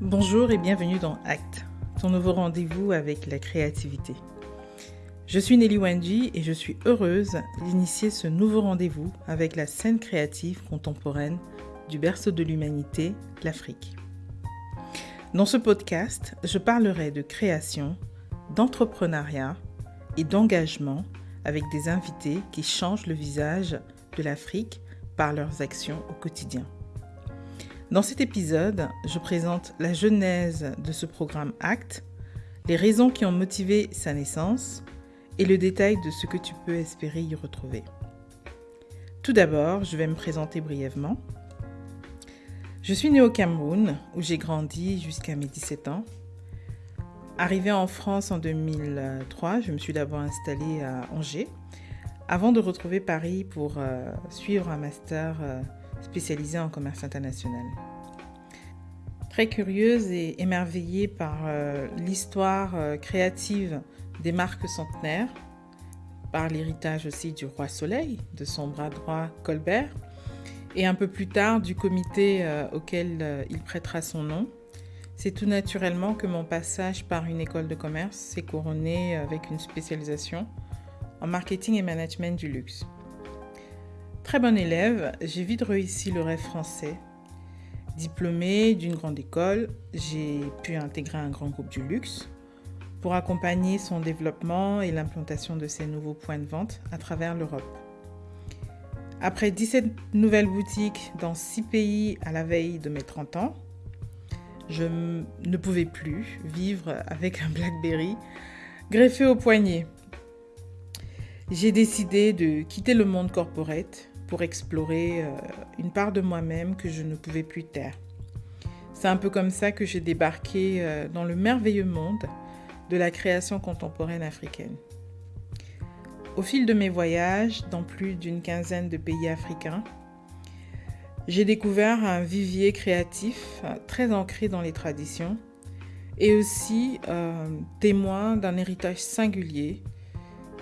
Bonjour et bienvenue dans Act, ton nouveau rendez-vous avec la créativité. Je suis Nelly Wendy et je suis heureuse d'initier ce nouveau rendez-vous avec la scène créative contemporaine du berceau de l'humanité, l'Afrique. Dans ce podcast, je parlerai de création, d'entrepreneuriat et d'engagement avec des invités qui changent le visage de l'Afrique par leurs actions au quotidien. Dans cet épisode, je présente la genèse de ce programme ACT, les raisons qui ont motivé sa naissance et le détail de ce que tu peux espérer y retrouver. Tout d'abord, je vais me présenter brièvement. Je suis née au Cameroun, où j'ai grandi jusqu'à mes 17 ans. Arrivée en France en 2003, je me suis d'abord installée à Angers, avant de retrouver Paris pour euh, suivre un master euh, spécialisé en commerce international. Très curieuse et émerveillée par euh, l'histoire créative des marques centenaires, par l'héritage aussi du roi Soleil, de son bras droit Colbert, et un peu plus tard du comité auquel il prêtera son nom, c'est tout naturellement que mon passage par une école de commerce s'est couronné avec une spécialisation en marketing et management du luxe. Très bon élève, j'ai vite réussi le rêve français. Diplômée d'une grande école, j'ai pu intégrer un grand groupe du luxe pour accompagner son développement et l'implantation de ses nouveaux points de vente à travers l'Europe. Après 17 nouvelles boutiques dans 6 pays à la veille de mes 30 ans, je ne pouvais plus vivre avec un Blackberry greffé au poignet. J'ai décidé de quitter le monde corporate pour explorer euh, une part de moi-même que je ne pouvais plus taire. C'est un peu comme ça que j'ai débarqué euh, dans le merveilleux monde de la création contemporaine africaine. Au fil de mes voyages dans plus d'une quinzaine de pays africains, j'ai découvert un vivier créatif euh, très ancré dans les traditions et aussi témoin d'un héritage singulier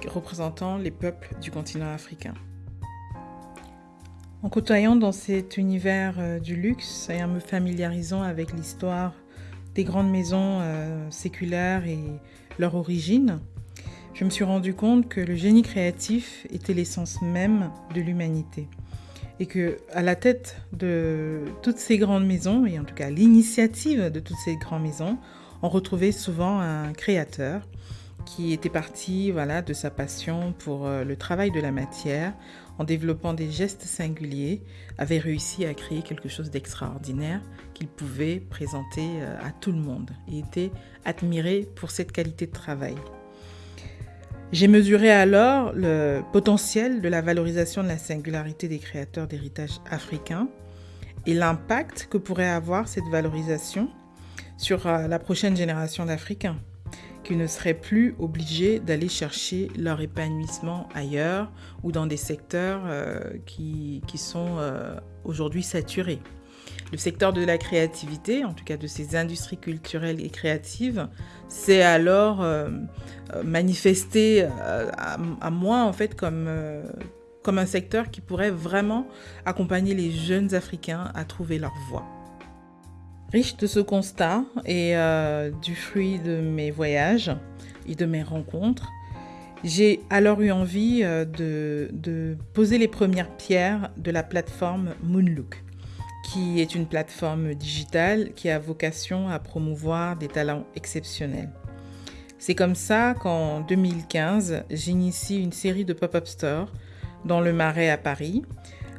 représentant les peuples du continent africain. En côtoyant dans cet univers euh, du luxe et en me familiarisant avec l'histoire des grandes maisons séculaires et leur origine, je me suis rendu compte que le génie créatif était l'essence même de l'humanité. Et que à la tête de toutes ces grandes maisons, et en tout cas l'initiative de toutes ces grandes maisons, on retrouvait souvent un créateur qui était parti voilà, de sa passion pour euh, le travail de la matière, en développant des gestes singuliers, avait réussi à créer quelque chose d'extraordinaire qu'il pouvait présenter euh, à tout le monde et était admiré pour cette qualité de travail. J'ai mesuré alors le potentiel de la valorisation de la singularité des créateurs d'héritage africain et l'impact que pourrait avoir cette valorisation sur euh, la prochaine génération d'Africains, qui ne seraient plus obligés d'aller chercher leur épanouissement ailleurs ou dans des secteurs euh, qui, sont euh, aujourd'hui saturés. Le secteur de la créativité, en tout cas de ces industries culturelles et créatives, s'est alors euh, manifesté euh, à, moi en fait comme, comme un secteur qui pourrait vraiment accompagner les jeunes Africains à trouver leur voie. Riche de ce constat et du fruit de mes voyages et de mes rencontres, j'ai alors eu envie de, de, poser les premières pierres de la plateforme Moonlook qui est une plateforme digitale qui a vocation à promouvoir des talents exceptionnels. C'est comme ça qu'en 2015, j'initie une série de pop-up stores dans le Marais à Paris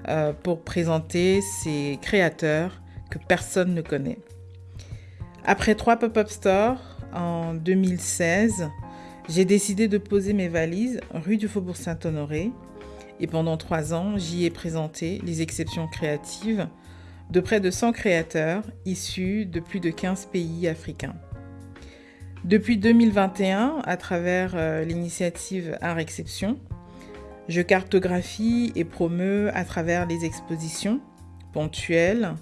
euh, pour présenter ces créateurs que personne ne connaît. Après trois pop-up stores en 2016, j'ai décidé de poser mes valises rue du Faubourg Saint-Honoré et pendant trois ans, j'y ai présenté les exceptions créatives de près de 100 créateurs issus de plus de 15 pays africains. Depuis 2021, à travers euh, l'initiative Art Exception, je cartographie et promeux à travers les expositions ponctuelles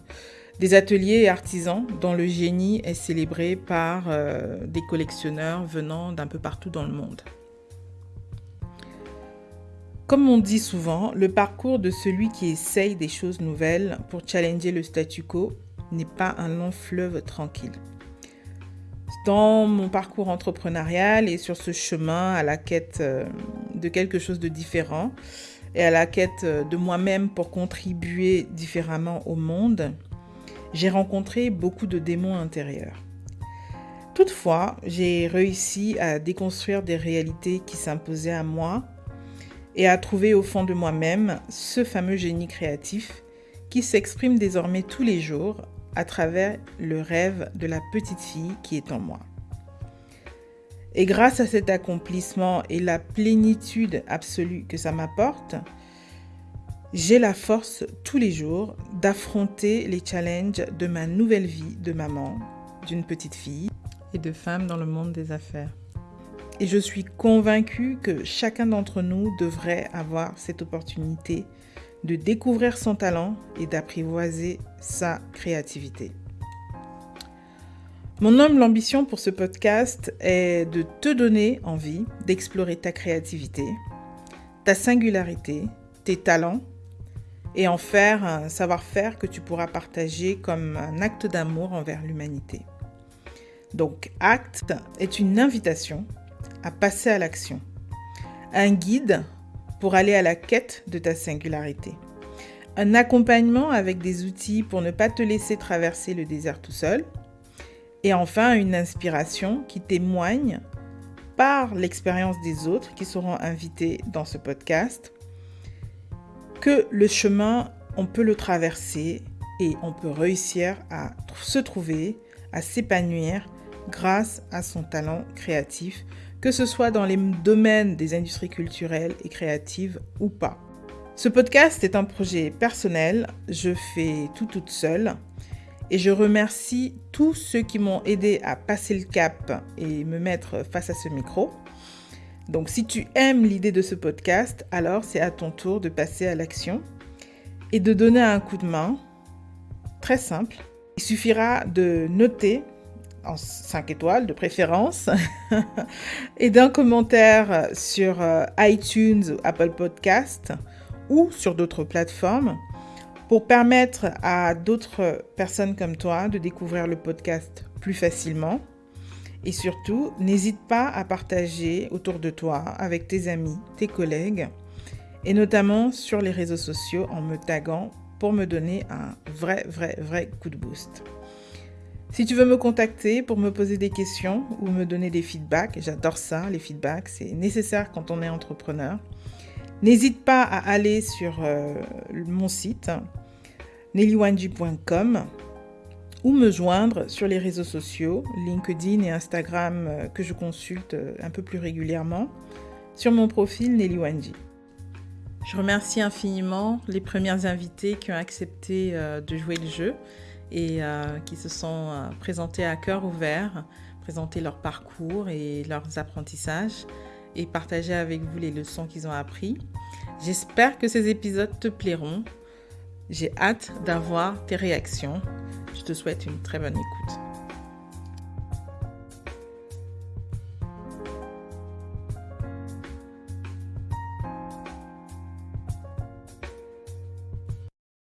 des ateliers et artisans dont le génie est célébré par euh, des collectionneurs venant d'un peu partout dans le monde. Comme on dit souvent, le parcours de celui qui essaye des choses nouvelles pour challenger le statu quo n'est pas un long fleuve tranquille. Dans mon parcours entrepreneurial et sur ce chemin à la quête euh, de quelque chose de différent et à la quête euh, de moi-même pour contribuer différemment au monde, j'ai rencontré beaucoup de démons intérieurs. Toutefois, j'ai réussi à déconstruire des réalités qui s'imposaient à moi et à trouver au fond de moi-même ce fameux génie créatif qui s'exprime désormais tous les jours à travers le rêve de la petite fille qui est en moi. Et grâce à cet accomplissement et la plénitude absolue que ça m'apporte, j'ai la force tous les jours d'affronter les challenges de ma nouvelle vie de maman, d'une petite fille et de femme dans le monde des affaires. Et je suis convaincue que chacun d'entre nous devrait avoir cette opportunité de découvrir son talent et d'apprivoiser sa créativité. Mon homme, l'ambition pour ce podcast est de te donner envie d'explorer ta créativité, ta singularité, tes talents et en faire un savoir-faire que tu pourras partager comme un acte d'amour envers l'humanité. Donc, acte est une invitation à passer à l'action, un guide pour aller à la quête de ta singularité, un accompagnement avec des outils pour ne pas te laisser traverser le désert tout seul, et enfin une inspiration qui témoigne par l'expérience des autres qui seront invités dans ce podcast que le chemin, on peut le traverser et on peut réussir à se trouver, à s'épanouir grâce à son talent créatif, que ce soit dans les domaines des industries culturelles et créatives ou pas. Ce podcast est un projet personnel, je fais tout toute seule et je remercie tous ceux qui m'ont aidé à passer le cap et me mettre face à ce micro. Donc si tu aimes l'idée de ce podcast, alors c'est à ton tour de passer à l'action et de donner un coup de main. Très simple. Il suffira de noter en 5 étoiles de préférence et d'un commentaire sur euh, iTunes ou Apple Podcast ou sur d'autres plateformes pour permettre à d'autres personnes comme toi de découvrir le podcast plus facilement. Et surtout, n'hésite pas à partager autour de toi avec tes amis, tes collègues, et notamment sur les réseaux sociaux en me taguant pour me donner un vrai, vrai, vrai coup de boost. Si tu veux me contacter pour me poser des questions ou me donner des feedbacks, j'adore ça, les feedbacks, c'est nécessaire quand on est entrepreneur. N'hésite pas à aller sur euh, mon site nellywanji.com ou me joindre sur les réseaux sociaux, LinkedIn et Instagram euh, que je consulte euh, un peu plus régulièrement, sur mon profil Nelly Je remercie infiniment les premières invitées qui ont accepté de jouer le jeu et qui se sont présentées à cœur ouvert, présenter leur parcours et leurs apprentissages et partager avec vous les leçons qu'ils ont appris. J'espère que ces épisodes te plairont. J'ai hâte d'avoir tes réactions. Je te souhaite une très bonne écoute.